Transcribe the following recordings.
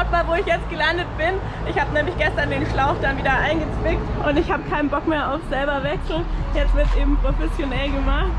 Schaut mal, wo ich jetzt gelandet bin. Ich habe nämlich gestern den Schlauch dann wieder eingezwickt und ich habe keinen Bock mehr auf selber wechseln. Jetzt wird es eben professionell gemacht.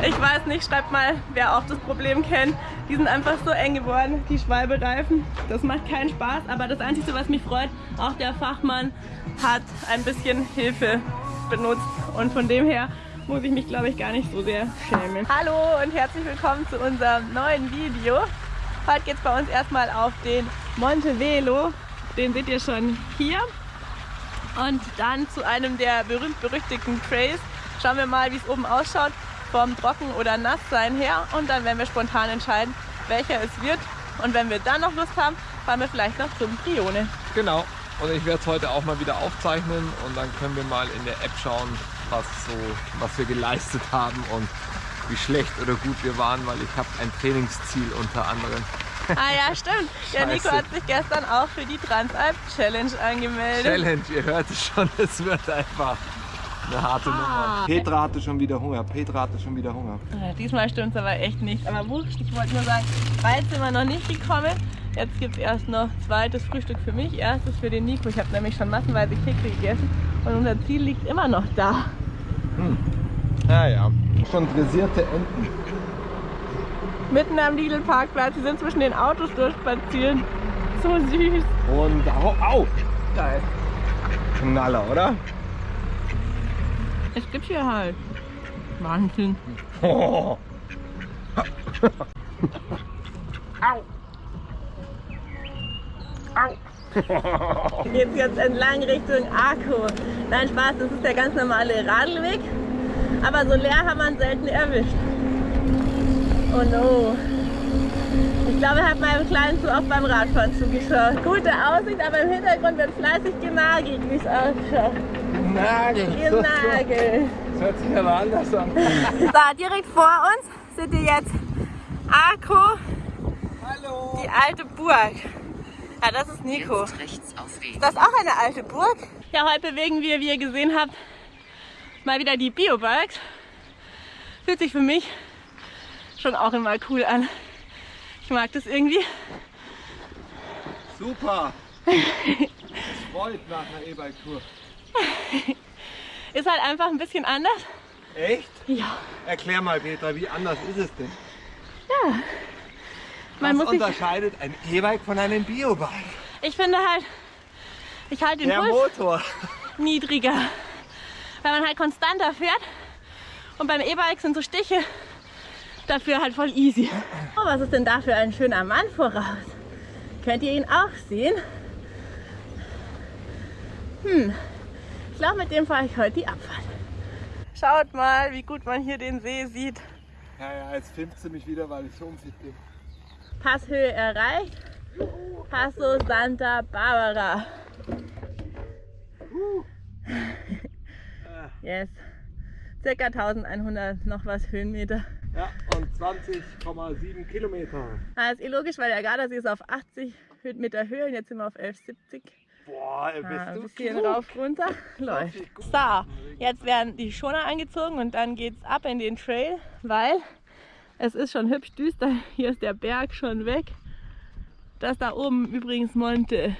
Ich weiß nicht, schreibt mal, wer auch das Problem kennt. Die sind einfach so eng geworden, die Schwalbereifen. Das macht keinen Spaß, aber das Einzige, was mich freut, auch der Fachmann hat ein bisschen Hilfe benutzt und von dem her muss ich mich, glaube ich, gar nicht so sehr schämen. Hallo und herzlich willkommen zu unserem neuen Video. Heute geht es bei uns erstmal auf den Monte Velo. Den seht ihr schon hier. Und dann zu einem der berühmt-berüchtigten Trails. Schauen wir mal, wie es oben ausschaut vom Trocken- oder Nasssein her. Und dann werden wir spontan entscheiden, welcher es wird. Und wenn wir dann noch Lust haben, fahren wir vielleicht noch zum Brione. Genau. Und ich werde es heute auch mal wieder aufzeichnen und dann können wir mal in der App schauen, was, so, was wir geleistet haben und wie schlecht oder gut wir waren, weil ich habe ein Trainingsziel unter anderem. Ah ja, stimmt. Der Nico hat sich gestern auch für die Transalp Challenge angemeldet. Challenge, ihr hört es schon, es wird einfach eine harte ah. Nummer. Petra hatte schon wieder Hunger, Petra hatte schon wieder Hunger. Ja, diesmal stimmt es aber echt nicht. Aber wurscht, ich wollte nur sagen, weit sind wir noch nicht gekommen. Jetzt gibt es erst noch zweites Frühstück für mich, erstes für den Nico. Ich habe nämlich schon massenweise Kekse gegessen und unser Ziel liegt immer noch da. Hm. Ja, ja. Schon dressierte Enten. Mitten am Lidl-Parkplatz. Sie sind zwischen den Autos durchspazieren. So süß. Und au, au. Geil. Knaller, oder? Es gibt hier halt. Wahnsinn. Oh. Au. Au. Geht's jetzt entlang Richtung Arco. Nein, Spaß, das ist der ganz normale Radlweg. Aber so leer haben wir ihn selten erwischt. Oh no. Ich glaube, er hat meinem Kleinen zu oft beim Radfahren zugeschaut. Gute Aussicht, aber im Hintergrund wird fleißig genagelt, wie es ausschaut. Genagelt? Genagelt. Das hört sich aber anders an. so, direkt vor uns seht ihr jetzt Arco. Hallo. Die alte Burg. Ja, das ist Nico. Ist das auch eine alte Burg? Ja, heute bewegen wir, wie ihr gesehen habt, mal wieder die Biobikes. Fühlt sich für mich schon auch immer cool an. Ich mag das irgendwie. Super! Es freut nach einer E-Bike-Tour. Ist halt einfach ein bisschen anders. Echt? Ja. Erklär mal, Petra, wie anders ist es denn? Ja. Man Was unterscheidet ein E-Bike von einem Biobike? Ich finde halt, ich halte den Der Puls Motor. niedriger, weil man halt konstanter fährt. Und beim E-Bike sind so Stiche dafür halt voll easy. Oh, was ist denn da für ein schöner Mann voraus? Könnt ihr ihn auch sehen? Hm, ich glaube, mit dem fahre ich heute die Abfahrt. Schaut mal, wie gut man hier den See sieht. Ja, ja, jetzt filmt sie mich wieder, weil ich so unfit bin. Passhöhe erreicht. Passo Santa Barbara. Yes. Circa 1100 noch was Höhenmeter. Ja, und 20,7 Kilometer. Das ist eh logisch, weil der Gardasee ist auf 80 Meter Höhe und jetzt sind wir auf 1170. Boah, bist ah, du ein bisschen klug. rauf runter. Läuft. So, jetzt werden die Schoner angezogen und dann geht's ab in den Trail, weil es ist schon hübsch düster. Hier ist der Berg schon weg. Das da oben übrigens Monte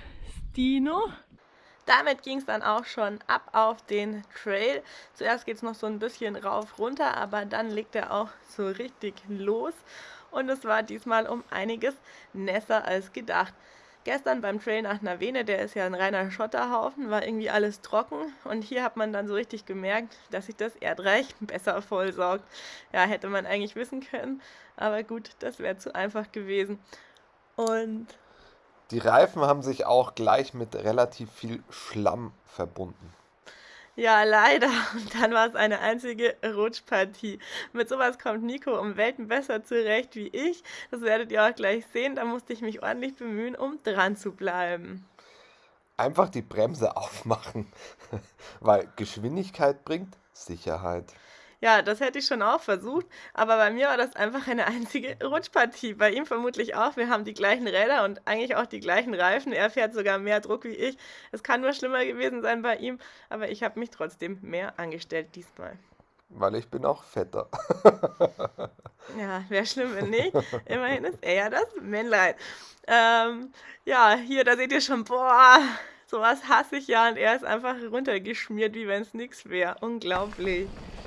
Stino. Damit ging es dann auch schon ab auf den Trail. Zuerst geht es noch so ein bisschen rauf runter, aber dann legt er auch so richtig los. Und es war diesmal um einiges nässer als gedacht. Gestern beim Trail nach Navene, der ist ja ein reiner Schotterhaufen, war irgendwie alles trocken und hier hat man dann so richtig gemerkt, dass sich das Erdreich besser vollsaugt. Ja, hätte man eigentlich wissen können, aber gut, das wäre zu einfach gewesen. Und die Reifen haben sich auch gleich mit relativ viel Schlamm verbunden. Ja, leider. Und dann war es eine einzige Rutschpartie. Mit sowas kommt Nico um Welten besser zurecht wie ich. Das werdet ihr auch gleich sehen. Da musste ich mich ordentlich bemühen, um dran zu bleiben. Einfach die Bremse aufmachen, weil Geschwindigkeit bringt Sicherheit. Ja, das hätte ich schon auch versucht, aber bei mir war das einfach eine einzige Rutschpartie. Bei ihm vermutlich auch. Wir haben die gleichen Räder und eigentlich auch die gleichen Reifen. Er fährt sogar mehr Druck wie ich. Es kann nur schlimmer gewesen sein bei ihm, aber ich habe mich trotzdem mehr angestellt diesmal. Weil ich bin auch fetter. ja, wäre schlimm, wenn nicht. Immerhin ist er ja das Männlein. Ähm, ja, hier, da seht ihr schon, boah, sowas hasse ich ja und er ist einfach runtergeschmiert, wie wenn es nichts wäre. Unglaublich.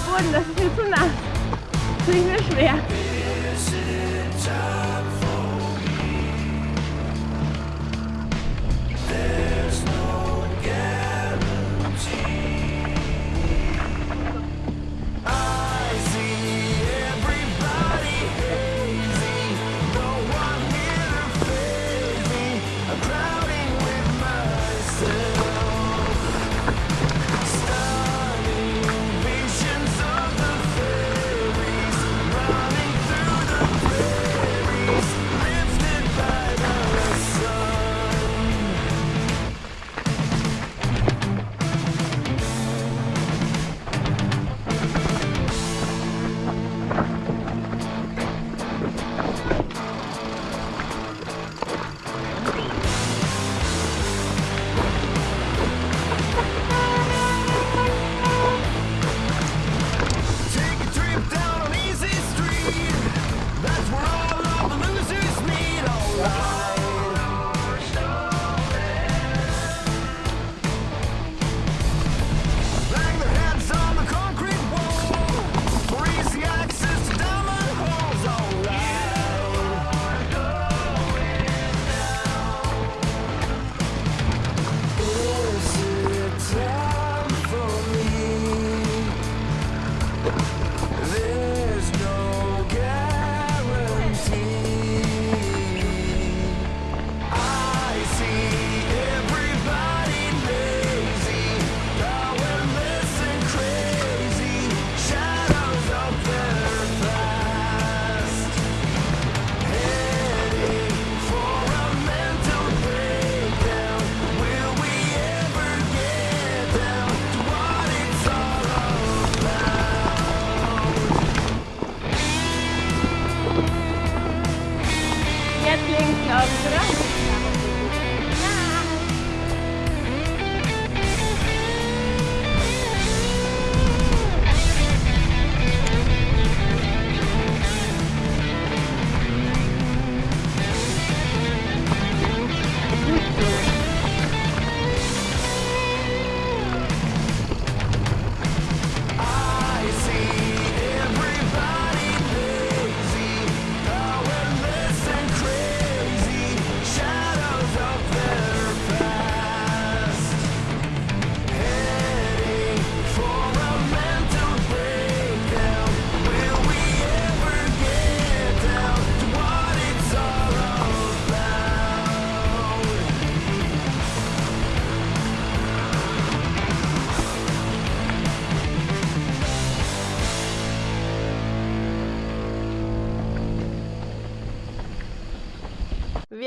Boden, das ist mir zu nass. Das ist mir schwer.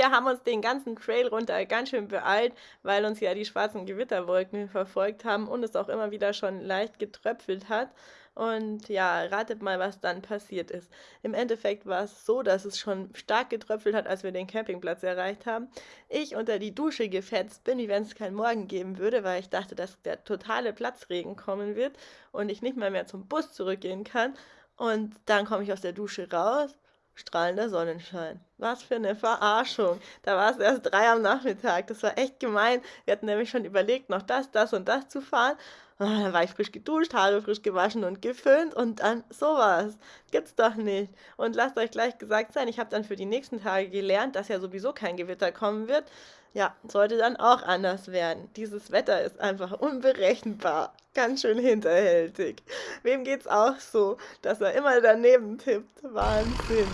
Wir haben uns den ganzen Trail runter ganz schön beeilt, weil uns ja die schwarzen Gewitterwolken verfolgt haben und es auch immer wieder schon leicht getröpfelt hat. Und ja, ratet mal, was dann passiert ist. Im Endeffekt war es so, dass es schon stark getröpfelt hat, als wir den Campingplatz erreicht haben. Ich unter die Dusche gefetzt bin, wie wenn es keinen Morgen geben würde, weil ich dachte, dass der totale Platzregen kommen wird und ich nicht mal mehr zum Bus zurückgehen kann. Und dann komme ich aus der Dusche raus strahlender Sonnenschein. Was für eine Verarschung. Da war es erst drei am Nachmittag. Das war echt gemein. Wir hatten nämlich schon überlegt, noch das, das und das zu fahren. Und ah, dann war ich frisch geduscht, Haare frisch gewaschen und geföhnt und dann sowas. Gibt's doch nicht. Und lasst euch gleich gesagt sein, ich habe dann für die nächsten Tage gelernt, dass ja sowieso kein Gewitter kommen wird. Ja, sollte dann auch anders werden. Dieses Wetter ist einfach unberechenbar. Ganz schön hinterhältig. Wem geht's auch so, dass er immer daneben tippt? Wahnsinn.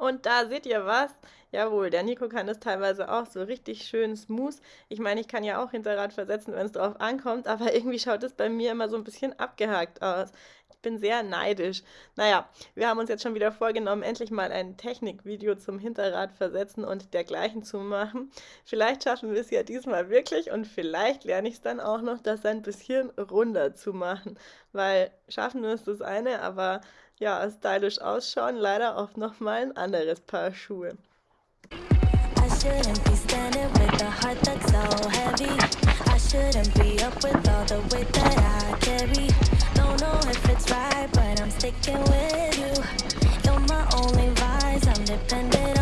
Und da seht ihr was. Jawohl, der Nico kann das teilweise auch so richtig schön smooth. Ich meine, ich kann ja auch Hinterrad versetzen, wenn es drauf ankommt, aber irgendwie schaut es bei mir immer so ein bisschen abgehakt aus. Ich bin sehr neidisch. Naja, wir haben uns jetzt schon wieder vorgenommen, endlich mal ein Technikvideo zum Hinterrad versetzen und dergleichen zu machen. Vielleicht schaffen wir es ja diesmal wirklich und vielleicht lerne ich es dann auch noch, das ein bisschen runder zu machen. Weil schaffen es das eine, aber ja, stylisch ausschauen leider oft nochmal ein anderes Paar Schuhe. right, I'm sticking with you. You're my only vice, I'm dependent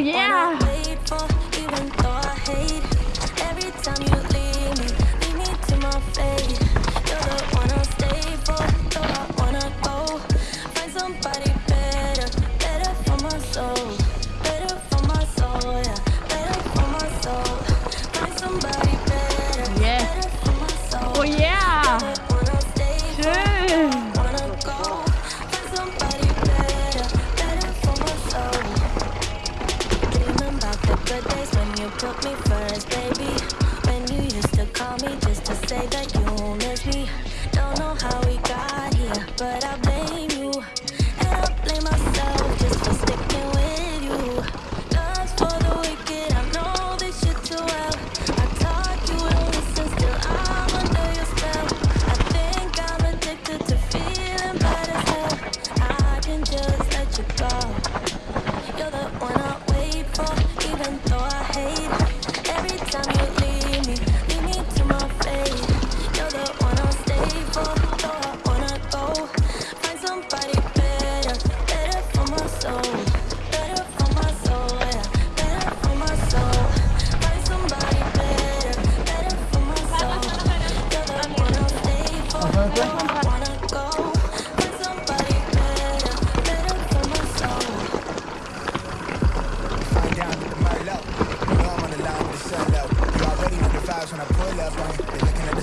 Oh, yeah.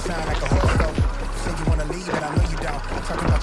sound like a whole Say you wanna leave, but I know you don't. Talking about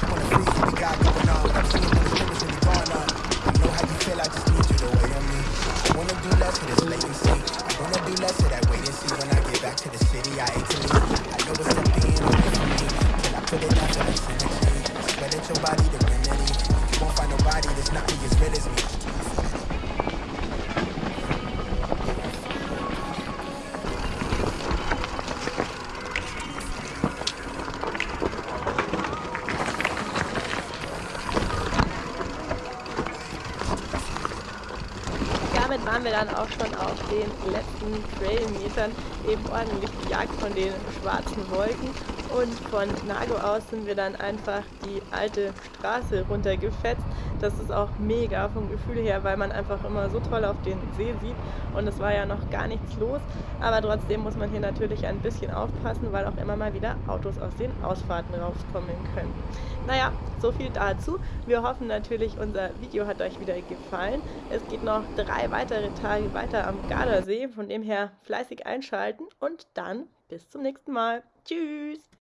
waren wir dann auch schon auf den letzten Trailmetern eben ordentlich gejagt von den schwarzen Wolken und von Nago aus sind wir dann einfach die alte Straße runtergefetzt. Das ist auch mega vom Gefühl her, weil man einfach immer so toll auf den See sieht und es war ja noch gar nichts los. Aber trotzdem muss man hier natürlich ein bisschen aufpassen, weil auch immer mal wieder Autos aus den Ausfahrten rauskommen können. Naja, so viel dazu. Wir hoffen natürlich, unser Video hat euch wieder gefallen. Es geht noch drei weitere Tage weiter am Gardasee, von dem her fleißig einschalten und dann bis zum nächsten Mal. Tschüss!